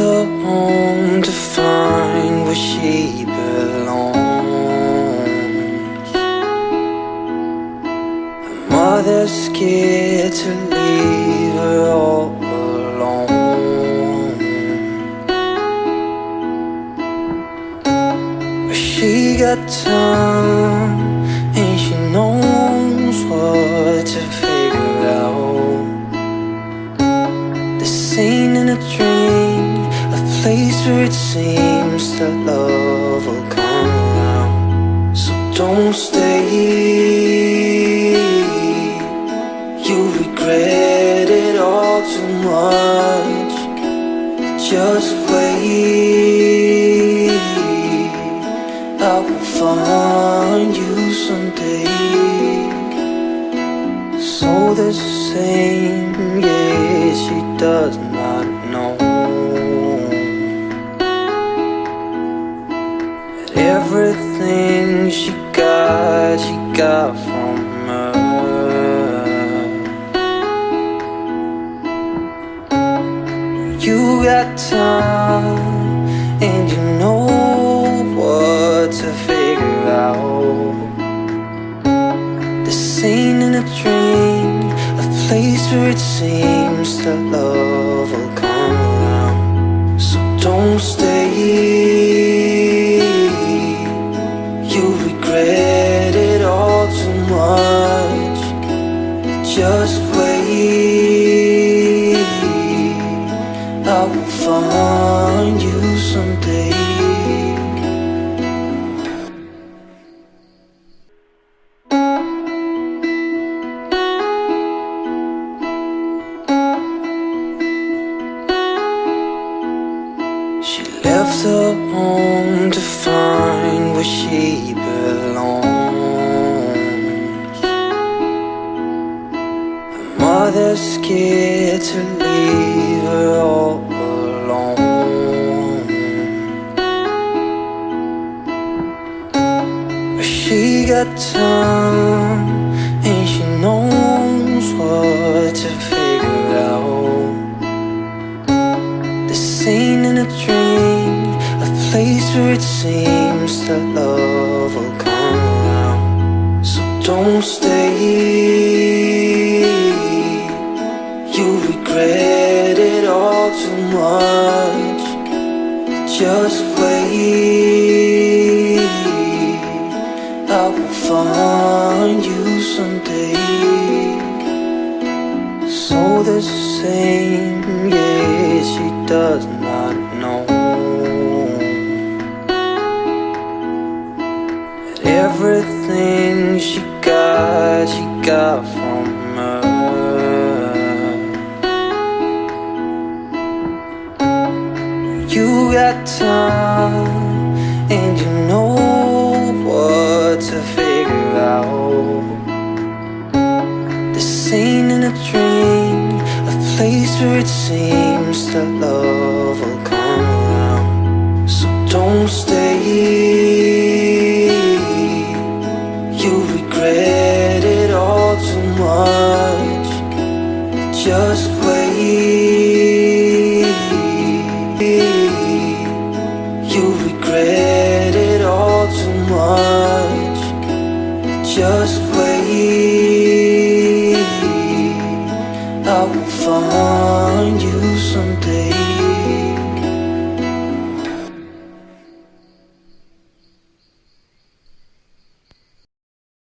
home to find where she belongs. Her mother's scared to leave her all alone. But she got time and she knows what to figure out. The scene in a dream, place where it seems that love will come around. So don't stay, You'll regret it all too much. Just wait, I will find you someday. So the same, everything she got, she got from her. You got time, and you know what to figure out. The scene in a dream, a place where it seems that love will come around. So don't stay, you Just wait, I will find you someday. She left her home to find where she scared to leave her all alone. But she got time and she knows what to figure out. The scene in a dream, a place where it seems that love will come around. So don't stay, regret it all too much. Just wait, I will find you someday. So the same, yeah, she does not know that everything she got, she got got time, and you know what to figure out. This scene in a dream, a place where it seems that love will come around. So don't stay, you Just wait, I will find you.